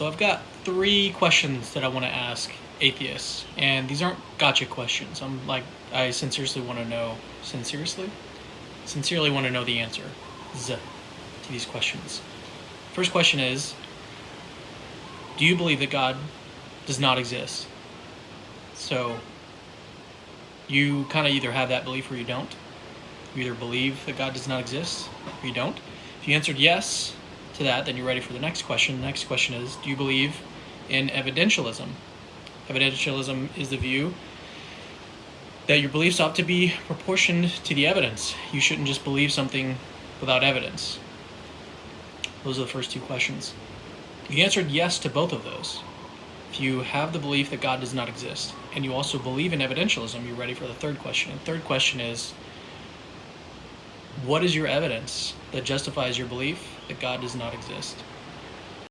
So I've got three questions that I want to ask atheists, and these aren't gotcha questions. I'm like, I sincerely want to know, sincerely, sincerely want to know the answer to these questions. First question is, do you believe that God does not exist? So you kind of either have that belief or you don't. You either believe that God does not exist or you don't. If you answered yes to that, then you're ready for the next question. The next question is, do you believe in evidentialism? Evidentialism is the view that your beliefs ought to be proportioned to the evidence. You shouldn't just believe something without evidence. Those are the first two questions. You answered yes to both of those. If you have the belief that God does not exist, and you also believe in evidentialism, you're ready for the third question. And third question is, what is your evidence that justifies your belief that God does not exist?